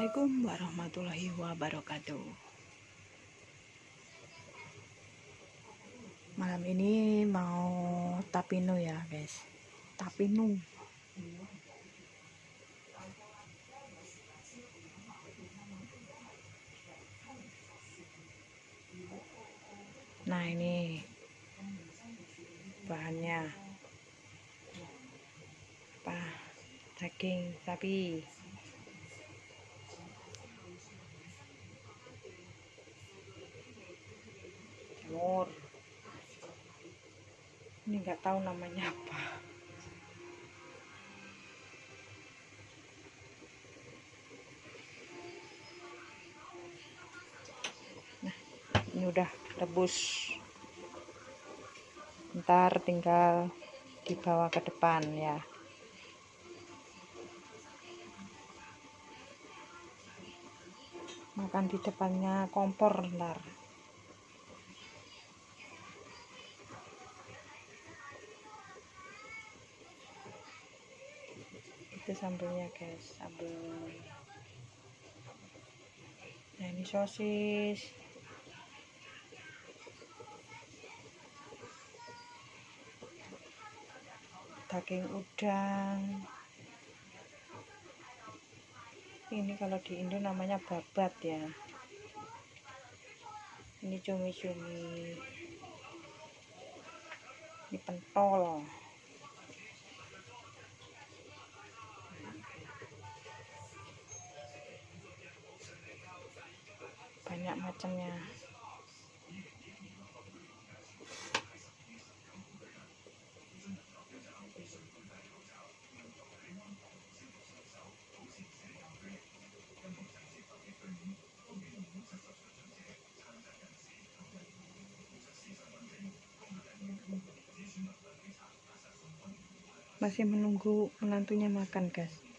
Assalamualaikum warahmatullahi wabarakatuh. Malam ini mau tapinu ya guys. Tapinu nah ini bahannya. Apa? Daging sapi jamur ini nggak tahu namanya apa. Nah ini udah rebus. Ntar tinggal dibawa ke depan ya. Makan di depannya kompor ntar itu sambelnya guys. Sambel nah ini sosis. Daging udang. Ini kalau di Indo namanya babat ya. Ini cumi-cumi. Ini pentol banyak macamnya. Masih menunggu menantunya makan guys